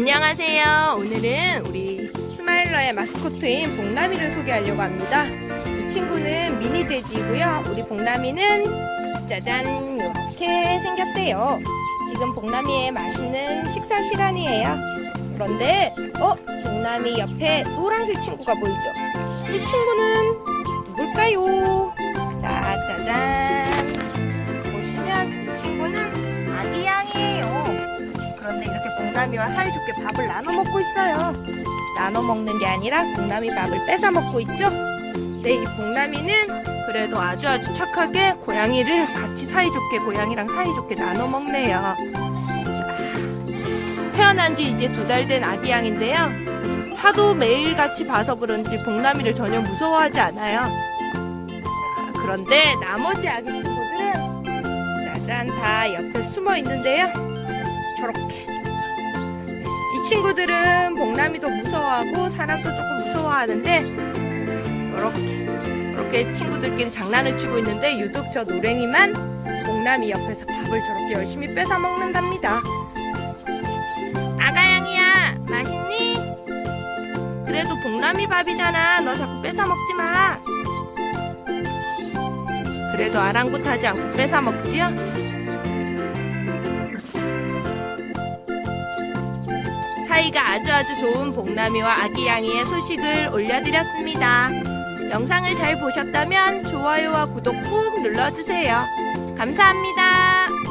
안녕하세요. 오늘은 우리 스마일러의 마스코트인 복남이를 소개하려고 합니다. 이 친구는 미니 돼지이고요. 우리 복남이는 짜잔 이렇게 생겼대요. 지금 복남이의 맛있는 식사 시간이에요. 그런데 어? 복남이 옆에 노란색 친구가 보이죠? 이 친구는 누굴까요? 봉남이와 사이좋게 밥을 나눠 먹고 있어요. 나눠 먹는 게 아니라 봉남이 밥을 뺏어 먹고 있죠. 네, 이 봉남이는 그래도 아주 아주 착하게 고양이를 같이 사이좋게 고양이랑 사이좋게 나눠 먹네요. 자, 태어난 지 이제 두 달 된 아기 양인데요. 하도 매일 같이 봐서 그런지 봉남이를 전혀 무서워하지 않아요. 자, 그런데 나머지 아기 친구들은 짜잔 다 옆에 숨어 있는데요. 저렇게 이 친구들은 복남이도 무서워하고 사람도 조금 무서워하는데 이렇게 이렇게 친구들끼리 장난을 치고 있는데 유독 저 노랭이만 복남이 옆에서 밥을 저렇게 열심히 뺏어 먹는답니다. 아가양이야 맛있니? 그래도 복남이 밥이잖아. 너 자꾸 뺏어 먹지 마. 그래도 아랑곳하지 않고 뺏어 먹지요? 사이가 아주 아주 좋은 복남이와 아기 양이의 소식을 올려드렸습니다. 영상을 잘 보셨다면 좋아요와 구독 꾹 눌러주세요. 감사합니다.